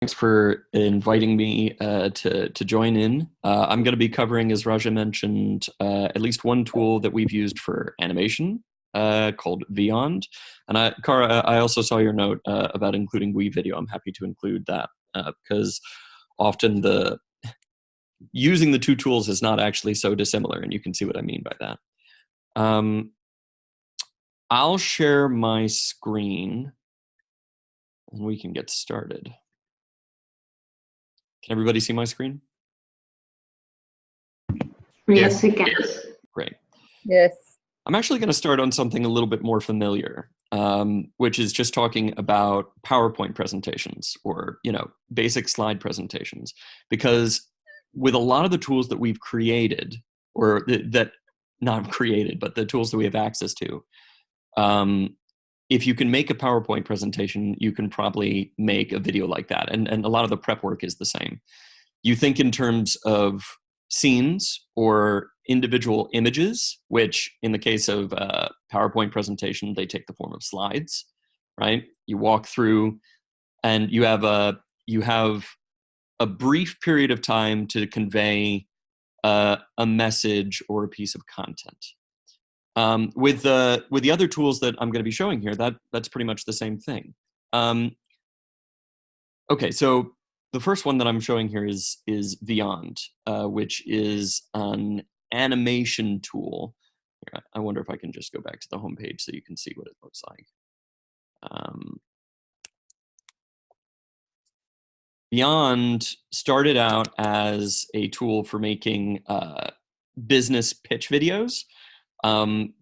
Thanks for inviting me uh, to, to join in. Uh, I'm going to be covering, as Raja mentioned, uh, at least one tool that we've used for animation uh, called Vyond. And I, Cara, I also saw your note uh, about including WeVideo. I'm happy to include that because uh, often the using the two tools is not actually so dissimilar, and you can see what I mean by that. Um, I'll share my screen and we can get started. Can everybody see my screen? Yes, we can. Great. Yes. I'm actually going to start on something a little bit more familiar, um, which is just talking about PowerPoint presentations or, you know, basic slide presentations. Because with a lot of the tools that we've created, or th that not created, but the tools that we have access to, um, if you can make a PowerPoint presentation, you can probably make a video like that. And, and a lot of the prep work is the same. You think in terms of scenes or individual images, which in the case of a PowerPoint presentation, they take the form of slides, right? You walk through and you have a, you have a brief period of time to convey uh, a message or a piece of content. Um, with the with the other tools that I'm going to be showing here, that that's pretty much the same thing. Um, okay, so the first one that I'm showing here is is Vyond, uh, which is an animation tool. I wonder if I can just go back to the home page so you can see what it looks like. Um, Vyond started out as a tool for making uh, business pitch videos. Um,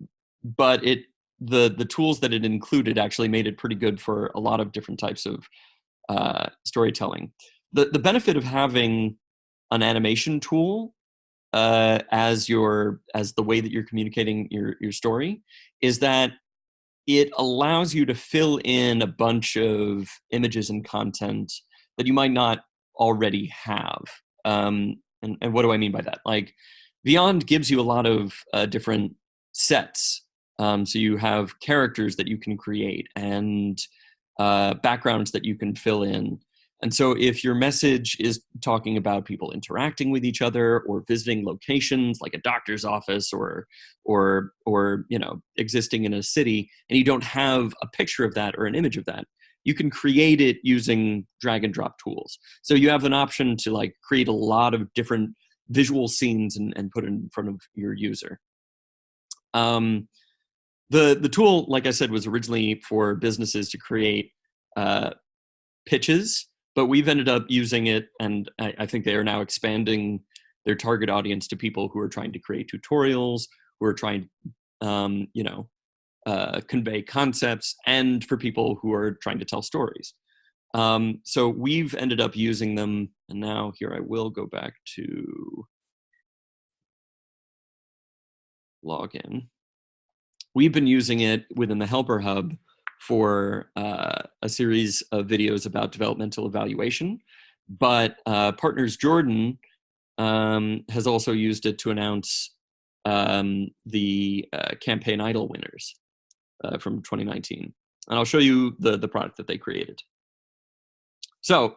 but it the the tools that it included actually made it pretty good for a lot of different types of uh, storytelling. The the benefit of having an animation tool uh, as your as the way that you're communicating your your story is that it allows you to fill in a bunch of images and content that you might not already have. Um, and, and what do I mean by that? Like, Vyond gives you a lot of uh, different sets. Um, so you have characters that you can create and uh, backgrounds that you can fill in. And so if your message is talking about people interacting with each other or visiting locations like a doctor's office or, or, or you know, existing in a city, and you don't have a picture of that or an image of that, you can create it using drag and drop tools. So you have an option to like create a lot of different visual scenes and, and put in front of your user. Um, the, the tool, like I said, was originally for businesses to create uh, pitches, but we've ended up using it, and I, I think they are now expanding their target audience to people who are trying to create tutorials, who are trying, um, you know, uh, convey concepts, and for people who are trying to tell stories. Um, so we've ended up using them, and now here I will go back to login. We've been using it within the Helper Hub for uh, a series of videos about developmental evaluation, but uh, Partners Jordan um, has also used it to announce um, the uh, Campaign Idol winners uh, from 2019. And I'll show you the, the product that they created. So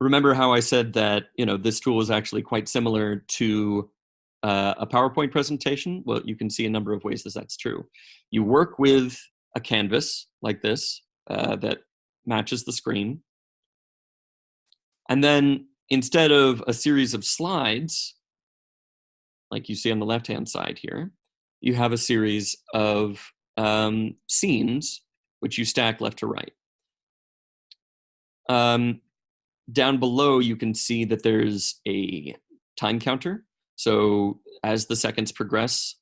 remember how I said that you know this tool is actually quite similar to uh, a PowerPoint presentation, well, you can see a number of ways that that's true. You work with a canvas like this uh, that matches the screen. And then instead of a series of slides, like you see on the left-hand side here, you have a series of um, scenes which you stack left to right. Um, down below, you can see that there's a time counter so as the seconds progress,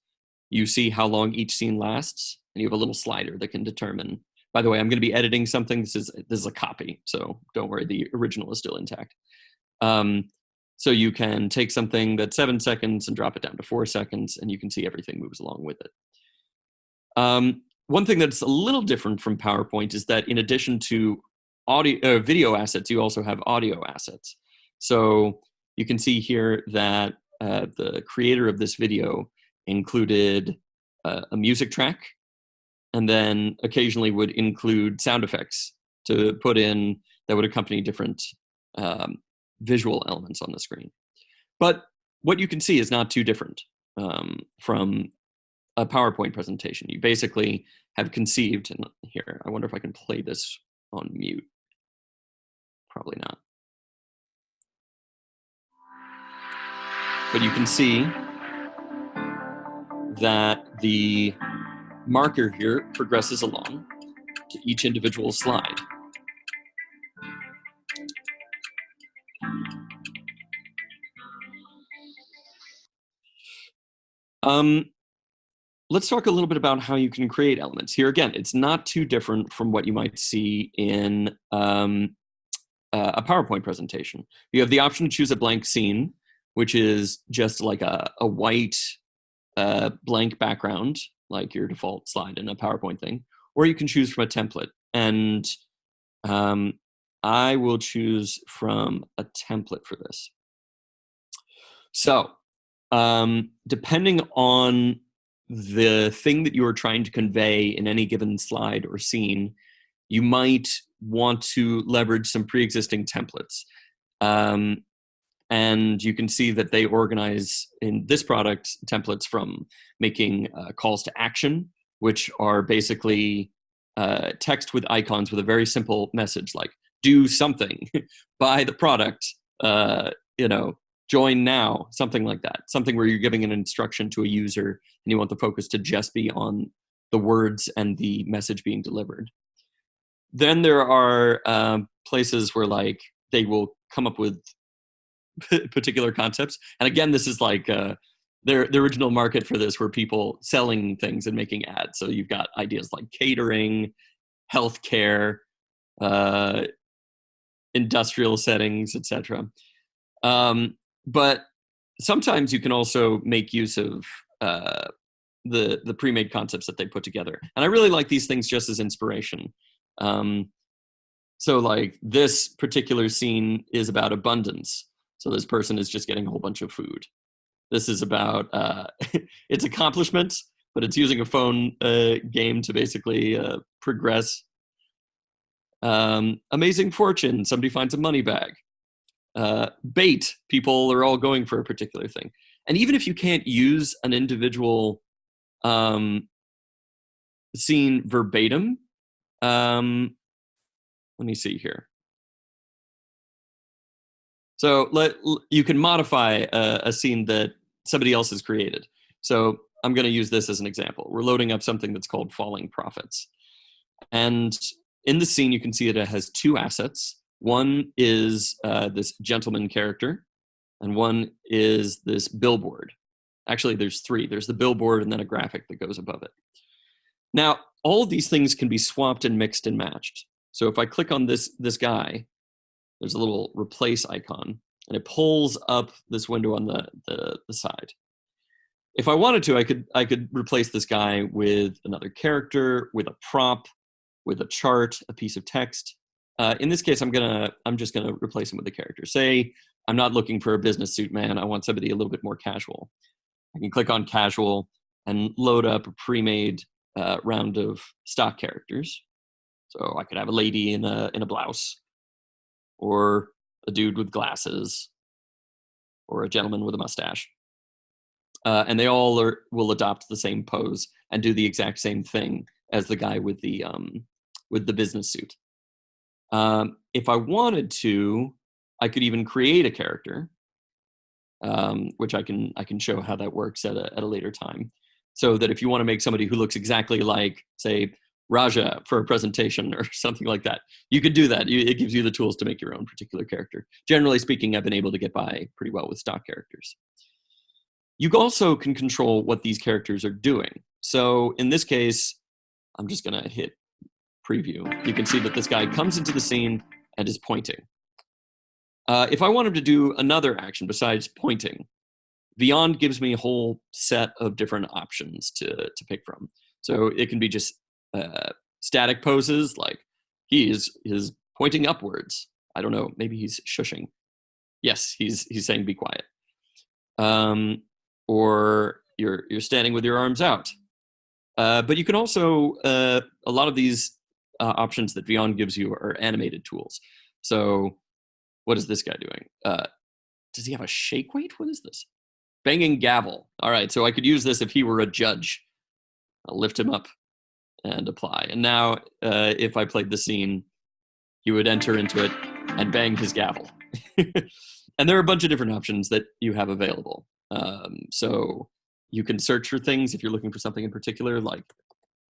you see how long each scene lasts, and you have a little slider that can determine. By the way, I'm going to be editing something. This is this is a copy, so don't worry. The original is still intact. Um, so you can take something that's seven seconds and drop it down to four seconds, and you can see everything moves along with it. Um, one thing that's a little different from PowerPoint is that in addition to audio, uh, video assets, you also have audio assets. So you can see here that uh, the creator of this video included uh, a music track and then occasionally would include sound effects to put in that would accompany different um, visual elements on the screen. But what you can see is not too different um, from a PowerPoint presentation. You basically have conceived, and here, I wonder if I can play this on mute. Probably not. But you can see that the marker here progresses along to each individual slide. Um, let's talk a little bit about how you can create elements. Here again, it's not too different from what you might see in um, uh, a PowerPoint presentation. You have the option to choose a blank scene, which is just like a, a white uh, blank background, like your default slide in a PowerPoint thing, or you can choose from a template. And um, I will choose from a template for this. So um, depending on the thing that you are trying to convey in any given slide or scene, you might want to leverage some pre-existing templates. Um, and you can see that they organize in this product templates from making uh, calls to action, which are basically uh, text with icons with a very simple message like do something, buy the product, uh, you know, join now, something like that. Something where you're giving an instruction to a user and you want the focus to just be on the words and the message being delivered. Then there are um, places where like they will come up with particular concepts. And again, this is like uh, their the original market for this were people selling things and making ads. So you've got ideas like catering, healthcare, uh, industrial settings, etc. Um, but sometimes you can also make use of uh, the the pre-made concepts that they put together and i really like these things just as inspiration um, so like this particular scene is about abundance so this person is just getting a whole bunch of food. This is about uh, its accomplishments but it's using a phone uh, game to basically uh, progress. Um, amazing fortune somebody finds a money bag. Uh, bait people are all going for a particular thing. And even if you can't use an individual um, scene verbatim um, let me see here so let you can modify a, a scene that somebody else has created so i'm going to use this as an example we're loading up something that's called falling profits and in the scene you can see that it has two assets one is uh, this gentleman character, and one is this billboard. Actually, there's three. There's the billboard and then a graphic that goes above it. Now, all of these things can be swapped and mixed and matched. So if I click on this, this guy, there's a little replace icon, and it pulls up this window on the, the, the side. If I wanted to, I could, I could replace this guy with another character, with a prop, with a chart, a piece of text. Uh, in this case, I'm gonna I'm just gonna replace him with a character. Say I'm not looking for a business suit man. I want somebody a little bit more casual. I can click on casual and load up a pre-made uh, round of stock characters. So I could have a lady in a in a blouse, or a dude with glasses, or a gentleman with a mustache. Uh, and they all are, will adopt the same pose and do the exact same thing as the guy with the um, with the business suit. Um, if I wanted to, I could even create a character, um, which I can I can show how that works at a, at a later time. So that if you want to make somebody who looks exactly like, say, Raja for a presentation or something like that, you could do that. You, it gives you the tools to make your own particular character. Generally speaking, I've been able to get by pretty well with stock characters. You also can control what these characters are doing. So in this case, I'm just going to hit preview, you can see that this guy comes into the scene and is pointing. Uh, if I want him to do another action besides pointing, Vyond gives me a whole set of different options to, to pick from. So it can be just uh, static poses, like he is, is pointing upwards. I don't know, maybe he's shushing. Yes, he's, he's saying be quiet. Um, or you're, you're standing with your arms out. Uh, but you can also, uh, a lot of these uh, options that Vyond gives you are animated tools. So what is this guy doing? Uh, does he have a shake weight? What is this? Banging gavel. All right, so I could use this if he were a judge. I'll lift him up and apply. And now, uh, if I played the scene, he would enter into it and bang his gavel. and there are a bunch of different options that you have available. Um, so you can search for things if you're looking for something in particular, like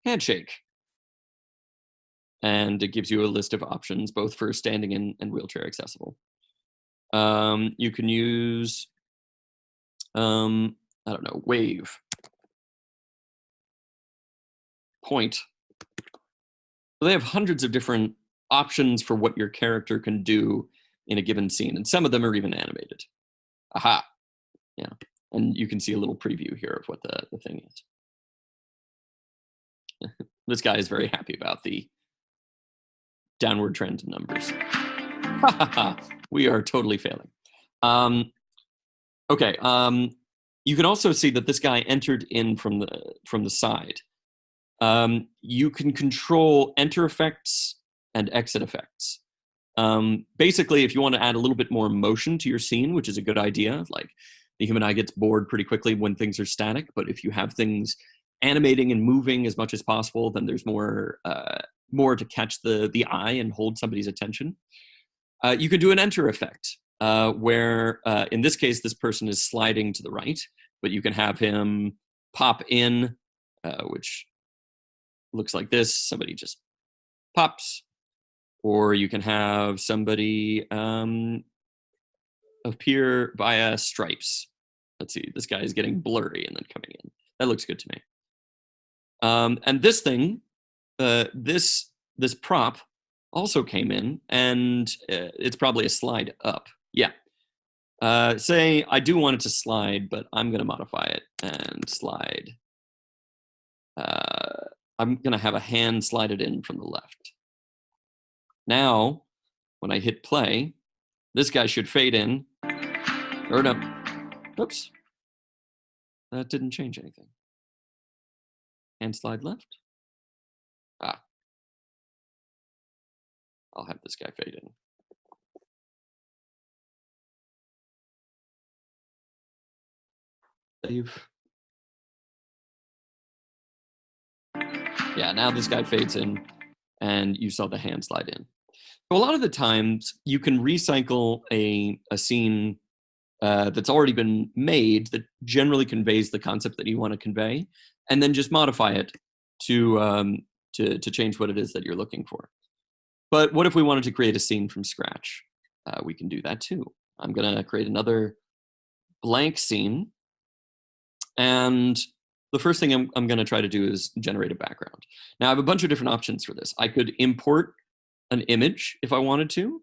handshake. And it gives you a list of options, both for standing and, and wheelchair accessible. Um, you can use, um, I don't know, wave, point. So they have hundreds of different options for what your character can do in a given scene, and some of them are even animated. Aha, yeah. And you can see a little preview here of what the, the thing is. this guy is very happy about the downward trend in numbers. we are totally failing. Um, okay, um, you can also see that this guy entered in from the from the side. Um, you can control enter effects and exit effects. Um, basically, if you want to add a little bit more motion to your scene, which is a good idea, like the human eye gets bored pretty quickly when things are static, but if you have things animating and moving as much as possible, then there's more uh, more to catch the the eye and hold somebody's attention. Uh, you can do an enter effect, uh, where uh, in this case this person is sliding to the right, but you can have him pop in, uh, which looks like this. Somebody just pops or you can have somebody um, appear via stripes. Let's see, this guy is getting blurry and then coming in. That looks good to me. Um, and this thing, uh, this this prop also came in, and uh, it's probably a slide up. Yeah. Uh, say I do want it to slide, but I'm going to modify it and slide. Uh, I'm going to have a hand slide it in from the left. Now, when I hit play, this guy should fade in. Or no. Oops. That didn't change anything. Hand slide left. Ah. I'll have this guy fade in. Save. Yeah, now this guy fades in and you saw the hand slide in. So a lot of the times you can recycle a, a scene uh, that's already been made that generally conveys the concept that you want to convey, and then just modify it to, um, to, to change what it is that you're looking for. But what if we wanted to create a scene from scratch? Uh, we can do that too. I'm going to create another blank scene. And the first thing I'm, I'm going to try to do is generate a background. Now, I have a bunch of different options for this. I could import an image if I wanted to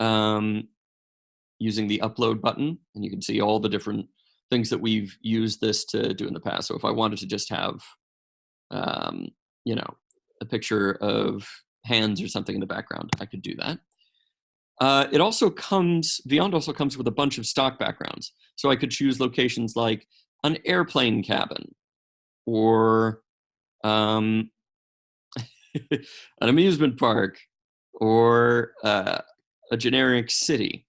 um, using the upload button. And you can see all the different things that we've used this to do in the past. So if I wanted to just have, um, you know, a picture of hands or something in the background, I could do that. Uh, it also comes, Vyond also comes with a bunch of stock backgrounds. So I could choose locations like an airplane cabin or um, an amusement park or uh, a generic city.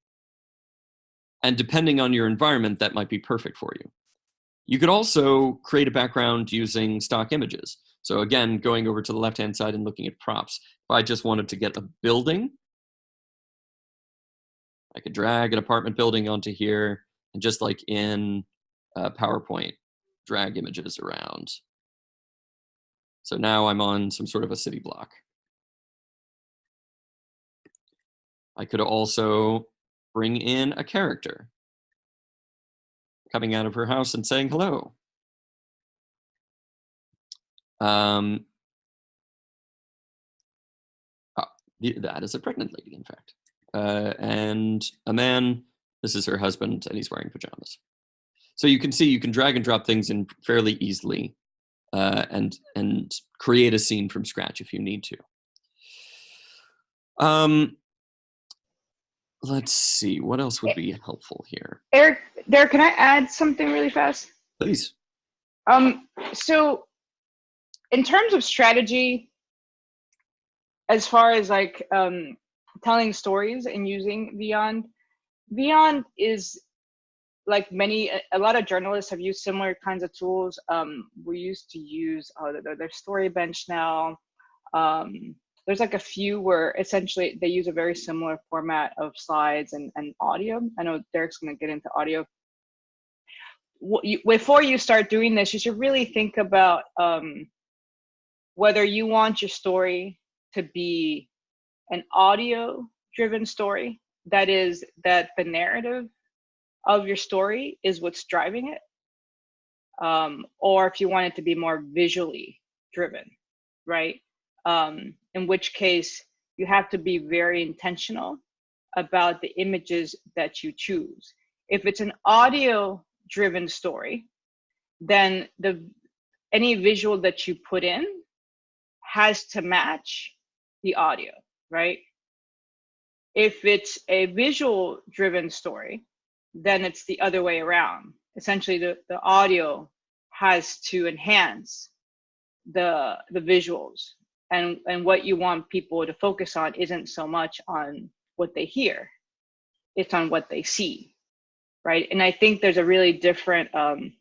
And depending on your environment, that might be perfect for you. You could also create a background using stock images. So again, going over to the left-hand side and looking at props. If I just wanted to get a building, I could drag an apartment building onto here and just like in uh, PowerPoint, drag images around. So now I'm on some sort of a city block. I could also bring in a character coming out of her house and saying hello. Um, oh, that is a pregnant lady, in fact. Uh, and a man, this is her husband, and he's wearing pajamas. So you can see you can drag and drop things in fairly easily uh, and, and create a scene from scratch if you need to. Um, let's see, what else would be helpful here? Eric, Derek, can I add something really fast? Please. Um, so in terms of strategy, as far as like um, telling stories and using Vyond, Vyond is like many, a lot of journalists have used similar kinds of tools. Um, we used to use, oh, there's Storybench now. Um, there's like a few where essentially they use a very similar format of slides and, and audio. I know Derek's gonna get into audio. Before you start doing this, you should really think about um, whether you want your story to be an audio driven story that is that the narrative of your story is what's driving it um, or if you want it to be more visually driven right? Um, in which case you have to be very intentional about the images that you choose. If it's an audio driven story then the any visual that you put in has to match the audio right? If it's a visual driven story then it's the other way around. Essentially, the, the audio has to enhance the the visuals. And and what you want people to focus on isn't so much on what they hear. It's on what they see right? And i think there's a really different um,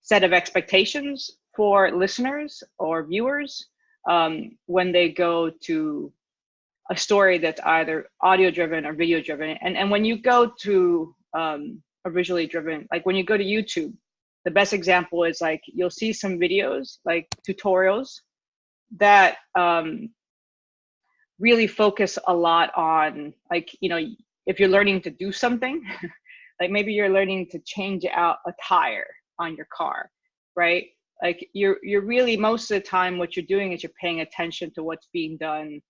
set of expectations for listeners or viewers um, when they go to a story that's either audio driven or video driven and and when you go to um, are visually driven. Like when you go to YouTube, the best example is like you'll see some videos, like tutorials, that um, really focus a lot on like you know if you're learning to do something, like maybe you're learning to change out a tire on your car, right? Like you're you're really most of the time what you're doing is you're paying attention to what's being done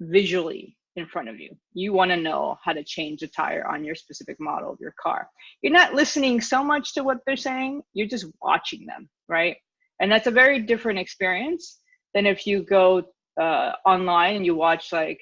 visually in front of you. You want to know how to change a tire on your specific model of your car. You're not listening so much to what they're saying, you're just watching them, right? And that's a very different experience than if you go uh, online and you watch like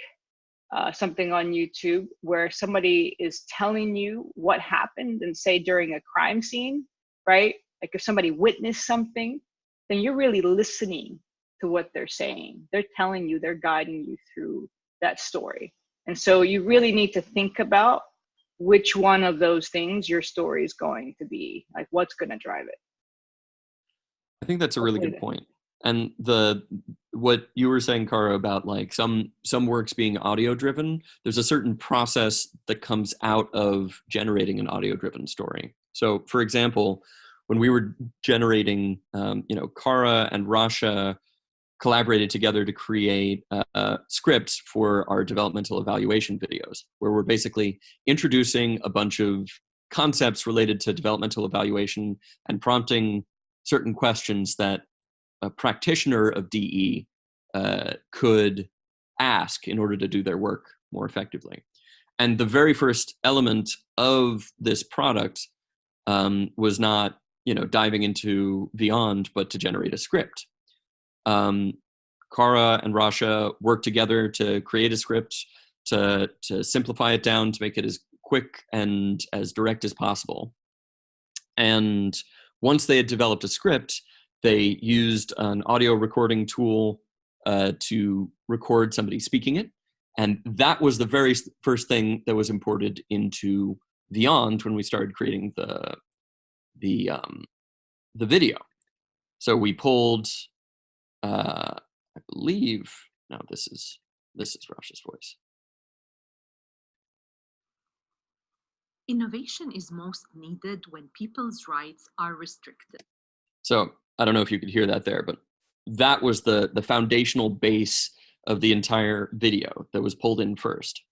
uh, something on YouTube where somebody is telling you what happened and say during a crime scene, right? Like if somebody witnessed something, then you're really listening to what they're saying. They're telling you, they're guiding you through that story. And so you really need to think about which one of those things your story is going to be, like what's going to drive it. I think that's a really good point. And the what you were saying, Kara, about like some some works being audio driven, there's a certain process that comes out of generating an audio driven story. So, for example, when we were generating, um, you know, Kara and Rasha collaborated together to create uh, scripts for our developmental evaluation videos, where we're basically introducing a bunch of concepts related to developmental evaluation and prompting certain questions that a practitioner of DE uh, could ask in order to do their work more effectively. And the very first element of this product um, was not, you know, diving into Vyond, but to generate a script um, Kara and Rasha worked together to create a script to to simplify it down to make it as quick and as direct as possible. And once they had developed a script, they used an audio recording tool uh, to record somebody speaking it. And that was the very first thing that was imported into Vyond when we started creating the the um, the video. So we pulled uh, I believe, no, this is, this is Rasha's voice. Innovation is most needed when people's rights are restricted. So I don't know if you could hear that there, but that was the, the foundational base of the entire video that was pulled in first.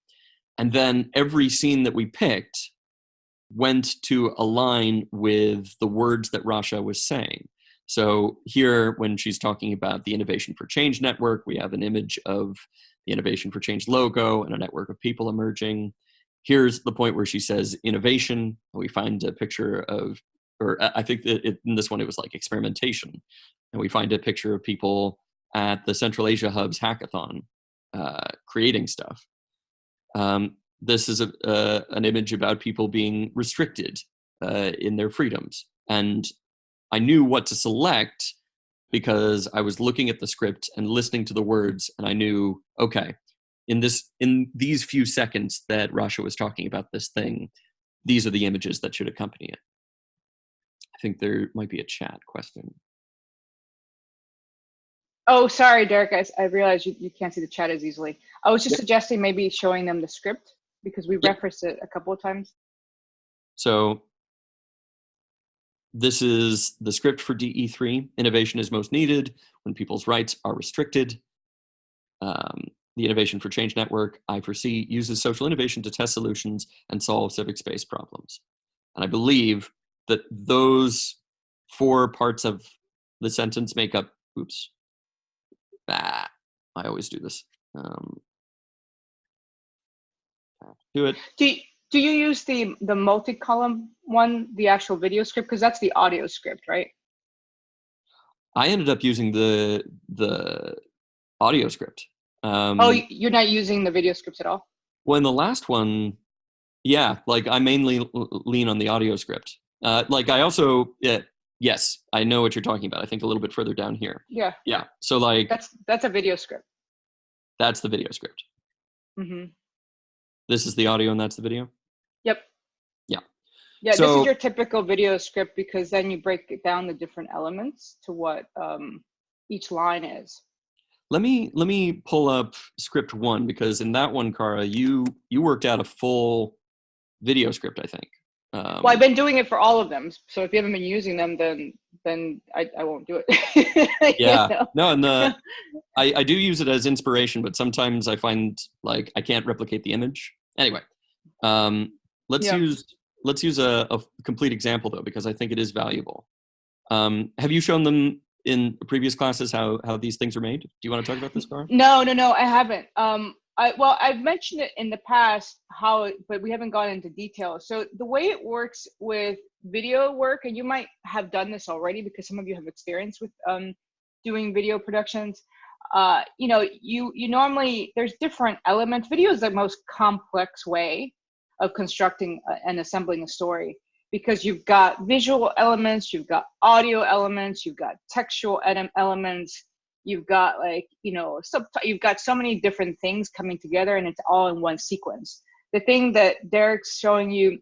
And then every scene that we picked went to align with the words that Rasha was saying. So here, when she's talking about the Innovation for Change network, we have an image of the Innovation for Change logo and a network of people emerging. Here's the point where she says innovation. We find a picture of, or I think it, in this one it was like experimentation. And we find a picture of people at the Central Asia Hub's hackathon uh, creating stuff. Um, this is a, uh, an image about people being restricted uh, in their freedoms. And I knew what to select because I was looking at the script and listening to the words, and I knew, okay, in this in these few seconds that Rasha was talking about this thing, these are the images that should accompany it. I think there might be a chat question. Oh, sorry, Derek. I, I realized you, you can't see the chat as easily. I was just yep. suggesting maybe showing them the script because we yep. referenced it a couple of times. So this is the script for DE3. Innovation is most needed when people's rights are restricted. Um, the Innovation for Change Network, I4C, uses social innovation to test solutions and solve civic space problems. And I believe that those four parts of the sentence make up, oops, ah, I always do this. Um, do it. Do you, do you use the the multi-column one, the actual video script, because that's the audio script, right? I ended up using the the audio script. Um, oh, you're not using the video scripts at all? Well, in the last one, yeah, like I mainly lean on the audio script. Uh, like I also, yeah, yes, I know what you're talking about. I think a little bit further down here. Yeah. Yeah. So like that's that's a video script. That's the video script. Mm-hmm. This is the audio, and that's the video. Yep. Yeah. Yeah, so, this is your typical video script because then you break it down the different elements to what um, each line is. Let me let me pull up script one because in that one, Cara, you you worked out a full video script, I think. Um, well, I've been doing it for all of them. So if you haven't been using them, then then I, I won't do it. yeah. know? No, and the I, I do use it as inspiration, but sometimes I find like I can't replicate the image. Anyway, um, let's yeah. use let's use a, a, complete example though, because I think it is valuable. Um, have you shown them in previous classes how how these things are made? Do you want to talk about this, Cara? No, no, no, I haven't. Um, I, well, I've mentioned it in the past how, but we haven't gone into detail. So the way it works with video work, and you might have done this already because some of you have experience with um, doing video productions. Uh, you know, you you normally there's different elements. Video is the most complex way of constructing and assembling a story. Because you've got visual elements, you've got audio elements, you've got textual elements, you've got like you know sub you've got so many different things coming together and it's all in one sequence. The thing that derek's showing you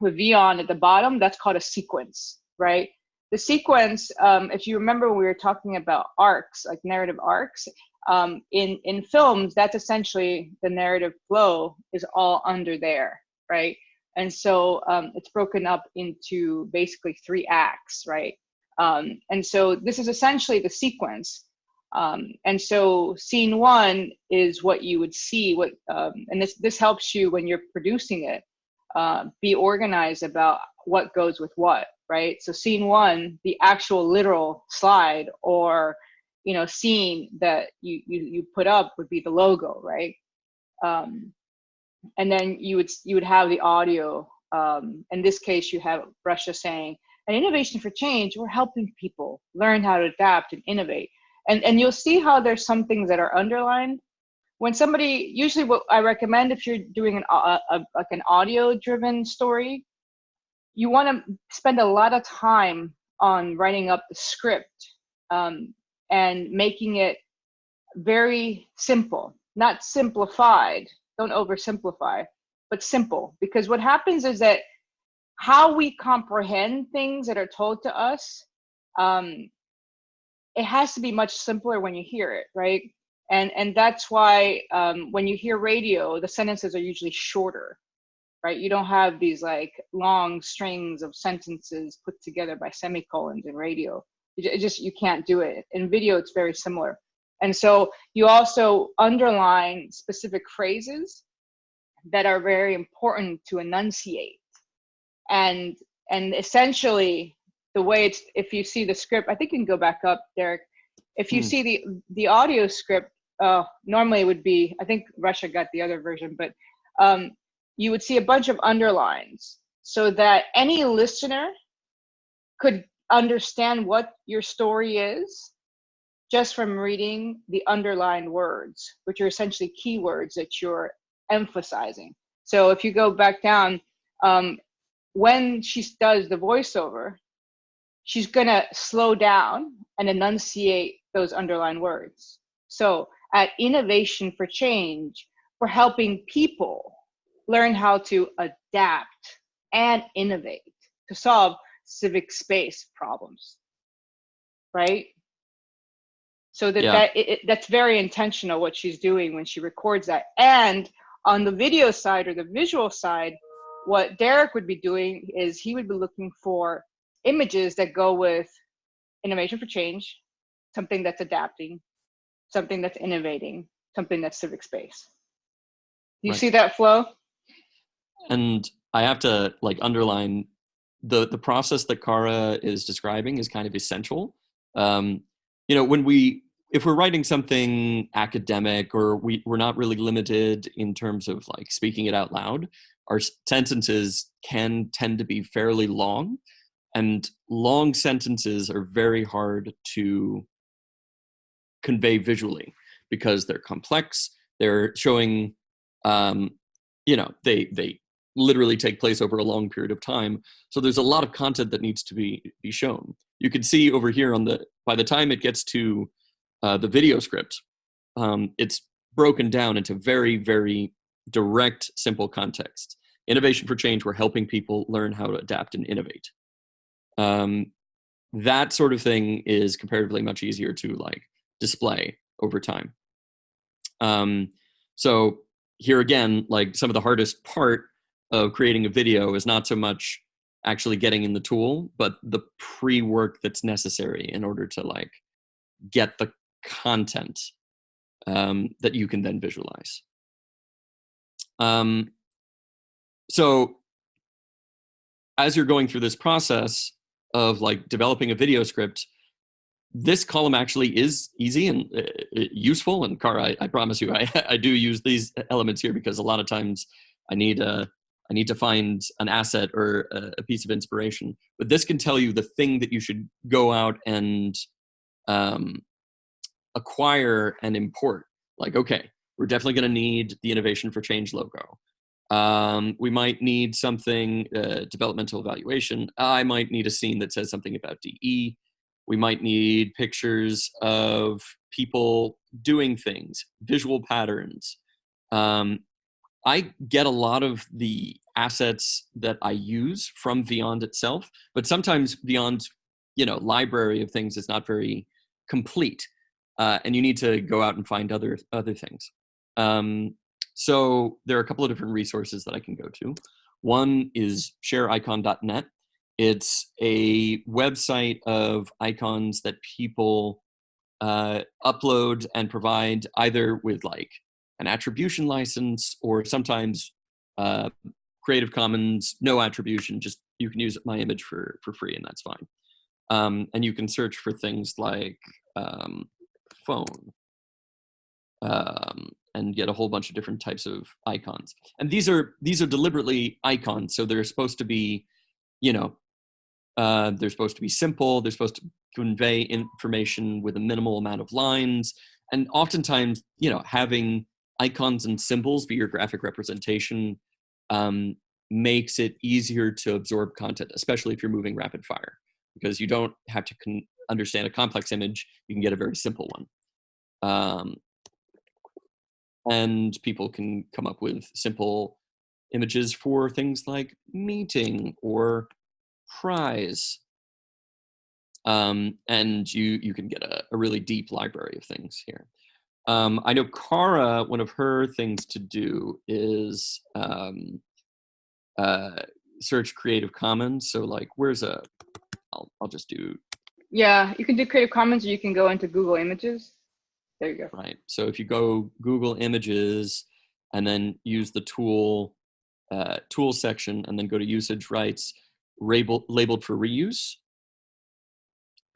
with Vyond at the bottom that's called a sequence right? The sequence um, if you remember when we were talking about arcs like narrative arcs um, in in films that's essentially the narrative flow is all under there right and so um, it's broken up into basically three acts right um, and so this is essentially the sequence um, and so scene one is what you would see what, um, and this, this helps you when you're producing it, uh, be organized about what goes with what, right? So scene one, the actual literal slide or, you know, scene that you, you, you put up would be the logo, right? Um, and then you would, you would have the audio. Um, in this case, you have Rasha saying, an innovation for change, we're helping people learn how to adapt and innovate and and you'll see how there's some things that are underlined when somebody usually what i recommend if you're doing an a, a like an audio driven story you want to spend a lot of time on writing up the script um, and making it very simple not simplified don't oversimplify but simple because what happens is that how we comprehend things that are told to us um, it has to be much simpler when you hear it, right? And and that's why um, when you hear radio, the sentences are usually shorter, right? You don't have these like long strings of sentences put together by semicolons in radio. It, just you can't do it. In video, it's very similar. And so you also underline specific phrases that are very important to enunciate. And and essentially the way it's if you see the script i think you can go back up derek if you hmm. see the the audio script uh, normally it would be i think Rasha got the other version but um, you would see a bunch of underlines so that any listener could understand what your story is just from reading the underlined words which are essentially keywords that you're emphasizing. So if you go back down um, when she does the voiceover she's to slow down and enunciate those underlined words. So at Innovation for Change, for helping people learn how to adapt and innovate to solve civic space problems. Right so that, Yeah. that it, it- that's very intentional what she's doing when she records that and on the video side or the visual side what derek would be doing is he would be looking for images that go with innovation for change something that's adapting something that's innovating something that's civic space you Right. see that flow and I have to like underline the the process that Kara is describing is kind of essential. Um, you know, when we if we're writing something academic or we we're not really limited in terms of like speaking it out loud, our sentences can tend to be fairly long, and long sentences are very hard to convey visually because they're complex. They're showing, um, you know, they they literally take place over a long period of time. So there's a lot of content that needs to be be shown. You can see over here on the by the time it gets to uh, the video script, um, it's broken down into very very direct, simple context. Innovation for change. We're helping people learn how to adapt and innovate. Um, that sort of thing is comparatively much easier to like display over time. Um, so here again, like some of the hardest part of creating a video is not so much actually getting in the tool, but the pre-work that's necessary in order to like get the content um, that you can then visualize. Um, so as you're going through this process of like developing a video script, this column actually is easy and uh, uh, useful. And Cara, I, I promise you, I, I do use these elements here because a lot of times I need a, I need to find an asset or a, a piece of inspiration. But this can tell you the thing that you should go out and um, acquire and import. Like, okay, we're definitely going to need the Innovation for Change logo. Um, we might need something, uh, developmental evaluation. I might need a scene that says something about DE. We might need pictures of people doing things, visual patterns. Um, I get a lot of the assets that I use from Vyond itself, but sometimes Vyond's, you know, library of things is not very complete, uh, and you need to go out and find other other things. Um, so there are a couple of different resources that I can go to. One is shareicon.net. It's a website of icons that people uh, upload and provide either with like an attribution license or sometimes uh, Creative Commons, no attribution, just you can use my image for, for free and that's fine. Um, and you can search for things like um, phone um, and get a whole bunch of different types of icons. And these are these are deliberately icons, so they're supposed to be, you know, uh, they're supposed to be simple. They're supposed to convey information with a minimal amount of lines. And oftentimes, you know, having icons and symbols be your graphic representation um, makes it easier to absorb content, especially if you're moving rapid fire, because you don't have to understand a complex image. You can get a very simple one. Um, and people can come up with simple images for things like meeting or prize. Um, and you, you can get a, a, really deep library of things here. Um, I know Cara, one of her things to do is um, uh, search Creative Commons. So like, where's a, I'll, I'll just do. Yeah, you can do Creative Commons or you can go into Google Images. There you go. Right. So if you go Google Images and then use the tool uh, tool section and then go to usage rights labeled, labeled for reuse,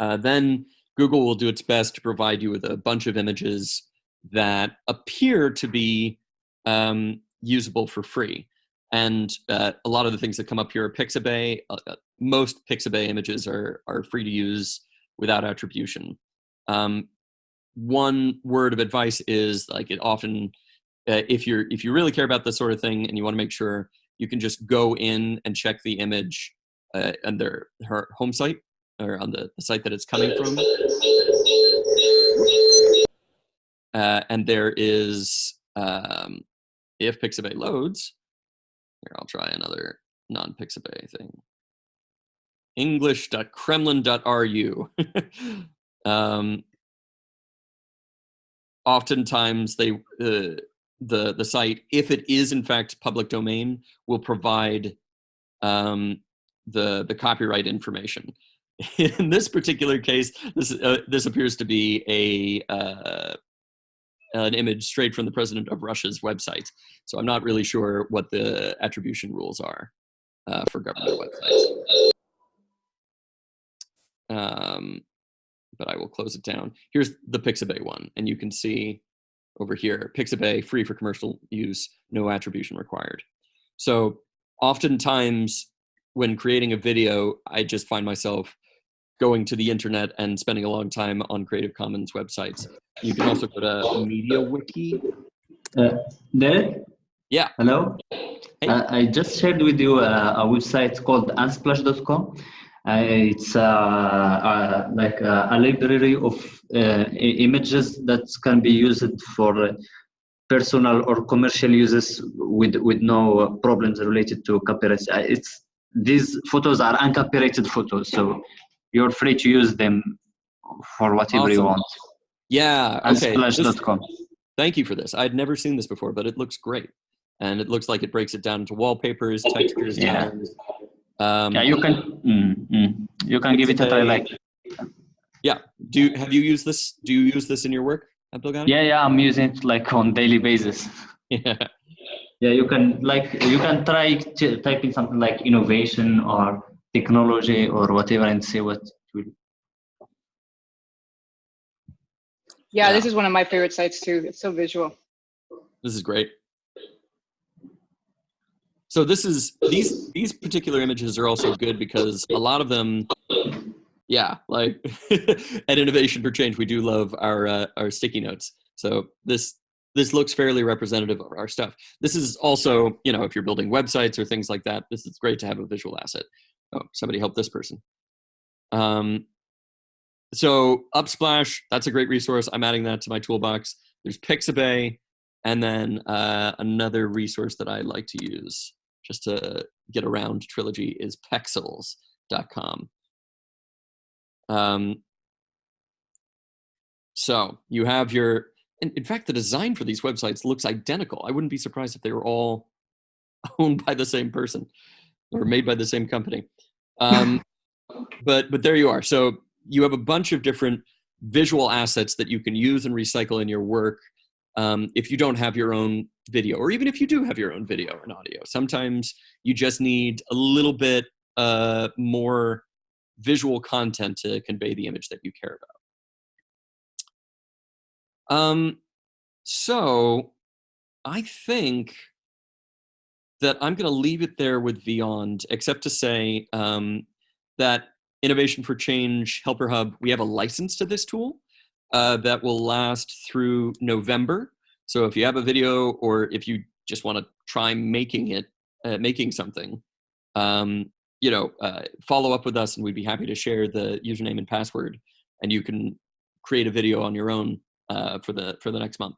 uh, then Google will do its best to provide you with a bunch of images that appear to be um, usable for free. And uh, a lot of the things that come up here are Pixabay. Uh, most Pixabay images are, are free to use without attribution. Um, one word of advice is like it often uh, if you're if you really care about this sort of thing and you want to make sure you can just go in and check the image uh, on their her home site or on the, the site that it's coming from uh, and there is um, if Pixabay loads, here I'll try another non-Pixabay thing. English.kremlin.ru. um, oftentimes they uh, the the site, if it is in fact public domain, will provide um, the the copyright information. In this particular case, this uh, this appears to be a uh, an image straight from the president of Russia's website. So I'm not really sure what the attribution rules are uh, for government websites. Um, but I will close it down. Here's the Pixabay one, and you can see over here, Pixabay free for commercial use, no attribution required. So oftentimes when creating a video, I just find myself going to the internet and spending a long time on Creative Commons websites. You can also go to MediaWiki. Uh, Derek? Yeah. Hello? Hey. Uh, I just shared with you uh, a website called unsplash.com. Uh, it's uh, uh, like a, a library of uh, images that can be used for personal or commercial uses with with no problems related to copyright. It's these photos are uncopyrighted photos, so you're free to use them for whatever awesome. you want. Yeah. Okay. Unsplash.com. Thank you for this. I'd never seen this before, but it looks great. And it looks like it breaks it down into wallpapers, textures, Yeah. colors. Um, Yeah, you can mm, mm, you can give it a try. Like yeah. Do you, have you used this? Do you use this in your work, Abdelghani? yeah, yeah, I'm using it like on daily basis. Yeah. Yeah, you can like you can try to type in something like innovation or technology or whatever and see what will. Yeah, Yeah. this is one of my favorite sites too. It's so visual. This is great. So this is these these particular images are also good because a lot of them, yeah, like at Innovation for Change, we do love our uh, our sticky notes. So this this looks fairly representative of our stuff. This is also, you know, if you're building websites or things like that, this is great to have a visual asset. Oh, somebody help this person. Um, so Unsplash, that's a great resource. I'm adding that to my toolbox. There's Pixabay, and then uh, another resource that I like to use just to get around Trilogy is Pexels.com. Um, so you have your, in, in fact, the design for these websites looks identical. I wouldn't be surprised if they were all owned by the same person or made by the same company. Um, but but there you are. So you have a bunch of different visual assets that you can use and recycle in your work um, if you don't have your own video, or even if you do have your own video and audio. Sometimes you just need a little bit uh, more visual content to convey the image that you care about. Um, so I think that I'm going to leave it there with Vyond, except to say um, that Innovation for Change Helper Hub, we have a license to this tool uh, that will last through November. So if you have a video or if you just want to try making it, uh, making something, um, you know, uh, follow up with us and we'd be happy to share the username and password and you can create a video on your own uh, for the for the next month.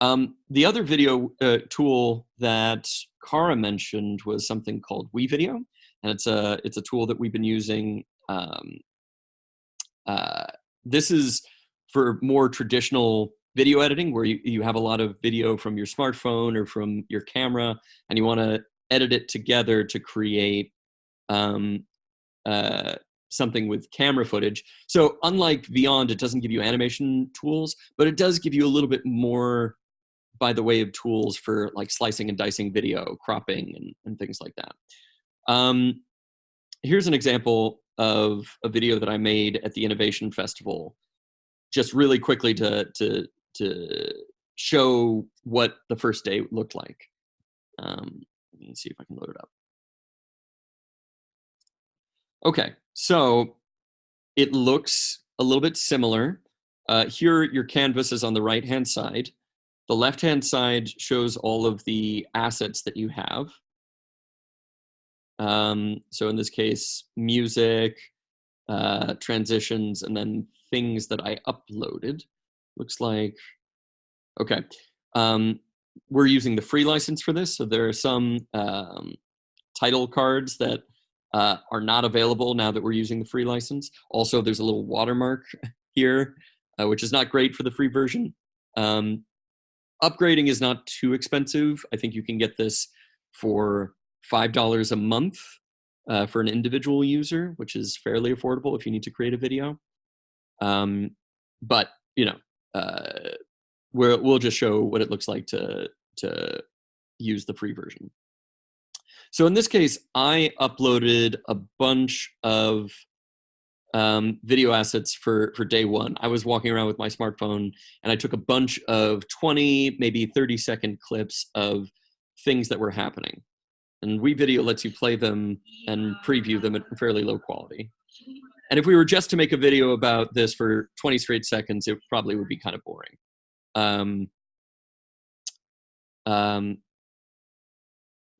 Um, the other video uh, tool that Kara mentioned was something called WeVideo, and it's a it's a tool that we've been using. Um, uh, this is for more traditional video editing, where you, you have a lot of video from your smartphone or from your camera, and you want to edit it together to create um, uh, something with camera footage. So unlike Vyond, it doesn't give you animation tools, but it does give you a little bit more by the way of tools for like slicing and dicing video, cropping, and, and things like that. Um, here's an example of a video that I made at the Innovation Festival, just really quickly to, to, to show what the first day looked like. Um, let me see if I can load it up. Okay, so it looks a little bit similar. Uh, here, your canvas is on the right-hand side. The left-hand side shows all of the assets that you have. Um, so in this case, music, uh, transitions, and then things that I uploaded. Looks like, okay. Um, we're using the free license for this, so there are some um, title cards that uh, are not available now that we're using the free license. Also, there's a little watermark here, uh, which is not great for the free version. Um, upgrading is not too expensive. I think you can get this for $5 a month uh, for an individual user, which is fairly affordable if you need to create a video. Um, but, you know, uh, we will just show what it looks like to, to use the free version. So in this case, I uploaded a bunch of um, video assets for, for day one. I was walking around with my smartphone and I took a bunch of 20, maybe 30 second clips of things that were happening. And WeVideo lets you play them and preview them at fairly low quality. And if we were just to make a video about this for 20 straight seconds, it probably would be kind of boring. Um, um,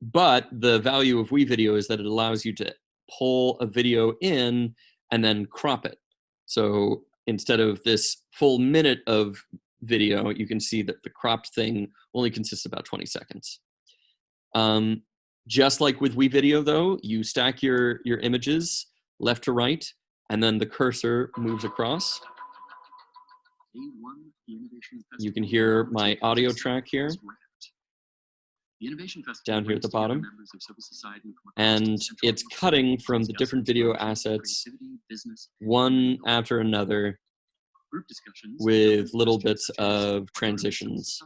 but the value of WeVideo is that it allows you to pull a video in and then crop it. So instead of this full minute of video, you can see that the cropped thing only consists about 20 seconds. Um, just like with WeVideo though, you stack your, your images left to right, and then the cursor moves across. You can hear my audio track here down here at the bottom. And it's cutting from the different video assets, one after another, with little bits of transitions.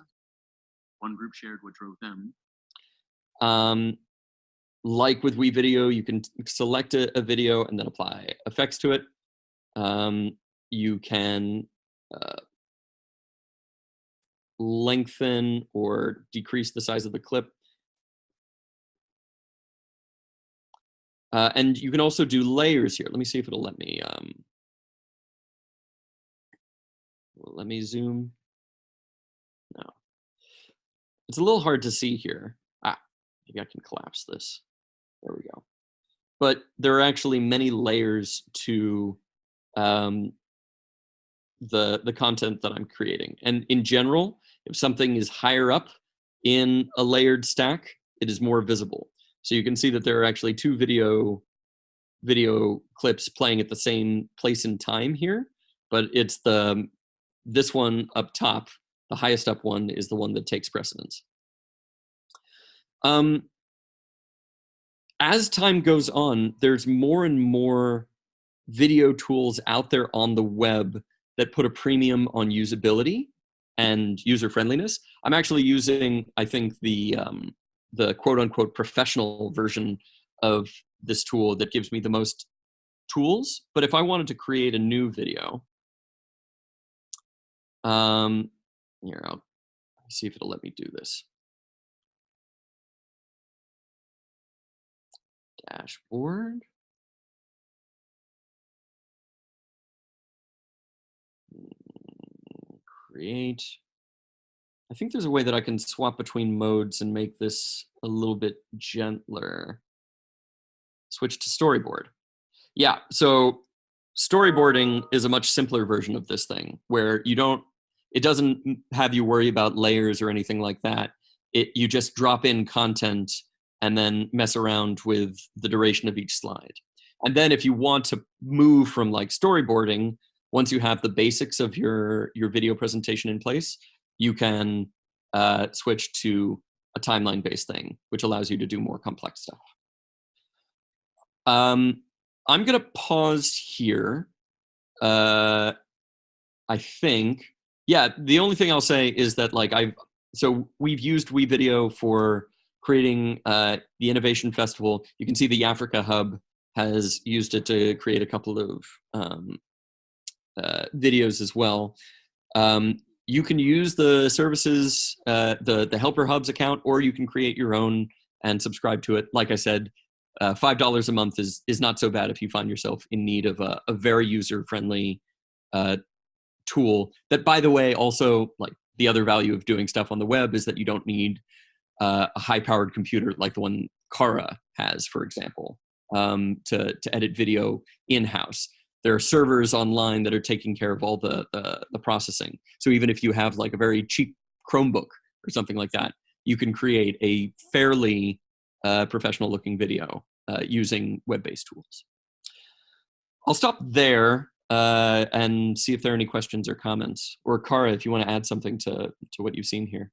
One group shared what drove them. Um, like with WeVideo, you can select a, a, video and then apply effects to it. Um, you can uh, lengthen or decrease the size of the clip. Uh, and you can also do layers here. Let me see if it'll let me, um, let me zoom. No, it's a little hard to see here. Ah, maybe I can collapse this. There we go. But there are actually many layers to um, the, the content that I'm creating. And in general, if something is higher up in a layered stack, it is more visible. So you can see that there are actually two video video clips playing at the same place in time here, but it's the this one up top, the highest up one is the one that takes precedence. Um, as time goes on, there's more and more video tools out there on the web that put a premium on usability and user friendliness. I'm actually using, I think, the um, the quote unquote professional version of this tool that gives me the most tools. But if I wanted to create a new video, um, here, I'll see if it'll let me do this. Dashboard. Hmm, create. I think there's a way that I can swap between modes and make this a little bit gentler. Switch to storyboard. Yeah, so storyboarding is a much simpler version of this thing where you don't, it doesn't have you worry about layers or anything like that. It, you just drop in content and then mess around with the duration of each slide. And then if you want to move from like storyboarding once you have the basics of your, your video presentation in place, you can uh, switch to a timeline-based thing, which allows you to do more complex stuff. Um, I'm gonna pause here. Uh, I think, yeah, the only thing I'll say is that like I've, so we've used WeVideo for creating uh, the Innovation Festival. You can see the Africa Hub has used it to create a couple of um, uh, videos as well. Um, you can use the services, uh, the, the Helper Hubs account, or you can create your own and subscribe to it. Like I said, uh, $5 a month is, is not so bad if you find yourself in need of a, a very user-friendly uh, tool that, by the way, also, like the other value of doing stuff on the web is that you don't need uh, a high-powered computer like the one Kara has, for example, um, to, to edit video in-house there are servers online that are taking care of all the, the, the processing. So even if you have like a very cheap Chromebook or something like that, you can create a fairly uh, professional looking video uh, using web-based tools. I'll stop there uh, and see if there are any questions or comments. Or Kara, if you want to add something to, to what you've seen here.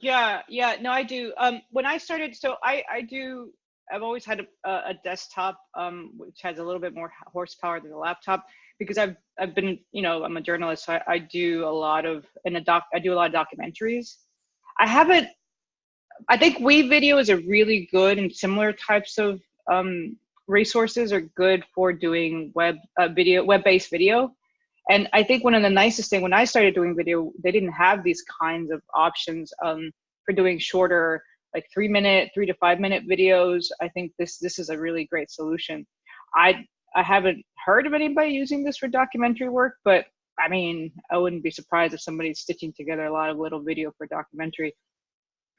Yeah, yeah, no, I do. Um, when I started, so I, I do, I've always had a, a desktop, um, which has a little bit more horsepower than a laptop because I've, I've been, you know, I'm a journalist, so I, I do a lot of, in a doc, I do a lot of documentaries. I haven't, I think WeVideo is a really good and similar types of um, resources are good for doing web uh, video, web-based video. And I think one of the nicest thing when I started doing video, they didn't have these kinds of options um, for doing shorter, like three minute, three to five minute videos. I think this this is a really great solution. I I haven't heard of anybody using this for documentary work, but I mean, I wouldn't be surprised if somebody's stitching together a lot of little video for documentary.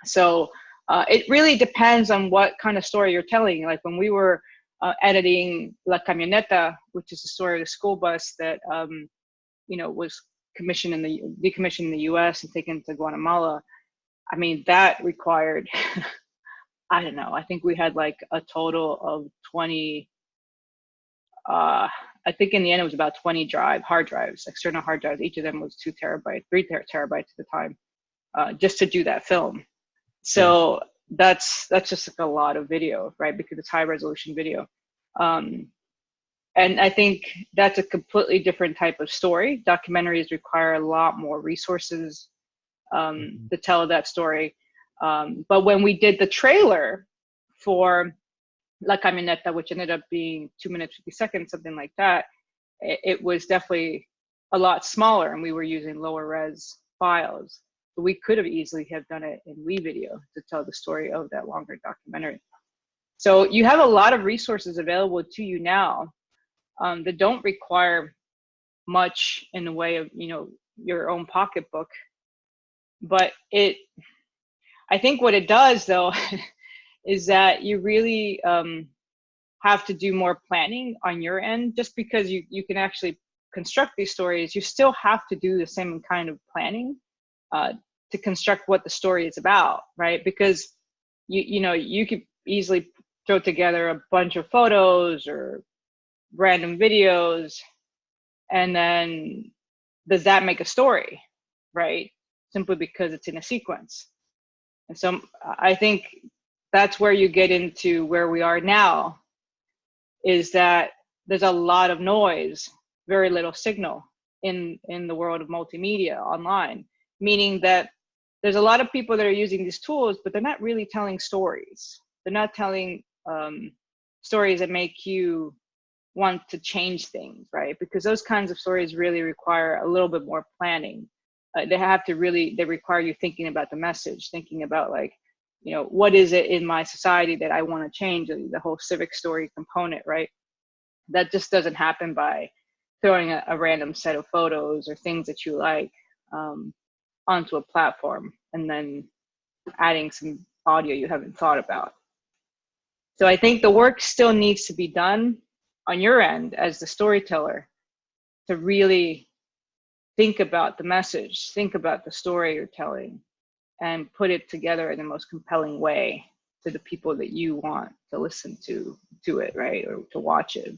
So uh, it really depends on what kind of story you're telling. Like when we were uh, editing La Camioneta, which is the story of the school bus that um, you know was commissioned in the decommissioned in the U.S. and taken to Guatemala. I mean, that required. I don't know. I think we had like a total of 20. Uh, I think in the end it was about 20 drive hard drives, external hard drives. Each of them was two terabytes, three ter terabytes at the time, uh, just to do that film. So yeah. that's that's just like a lot of video, right? Because it's high resolution video. Um, and I think that's a completely different type of story. Documentaries require a lot more resources um, mm-hmm. to tell that story. Um, but when we did the trailer for La Camioneta, which ended up being two minutes, 50 seconds, something like that, it, it was definitely a lot smaller and we were using lower res files. But we could have easily have done it in WeVideo to tell the story of that longer documentary. So you have a lot of resources available to you now um, that don't require much in the way of you know your own pocketbook. But it i think what it does though is that you really um, have to do more planning on your end. Just because you, you can actually construct these stories you still have to do the same kind of planning uh, to construct what the story is about right? Because you you know you could easily throw together a bunch of photos or random videos and then does that make a story right? Simply because it's in a sequence. And so i think that's where you get into where we are now is that there's a lot of noise very little signal in in the world of multimedia online meaning that there's a lot of people that are using these tools but they're not really telling stories. They're not telling um, stories that make you want to change things, right? Because those kinds of stories really require a little bit more planning. Uh, they have to really, they require you thinking about the message, thinking about like, you know, what is it in my society that I want to change, the whole civic story component, right? That just doesn't happen by throwing a, a random set of photos or things that you like um, onto a platform and then adding some audio you haven't thought about. So I think the work still needs to be done on your end as the storyteller to really think about the message, think about the story you're telling, and put it together in the most compelling way to the people that you want to listen to to it, right, or to watch it.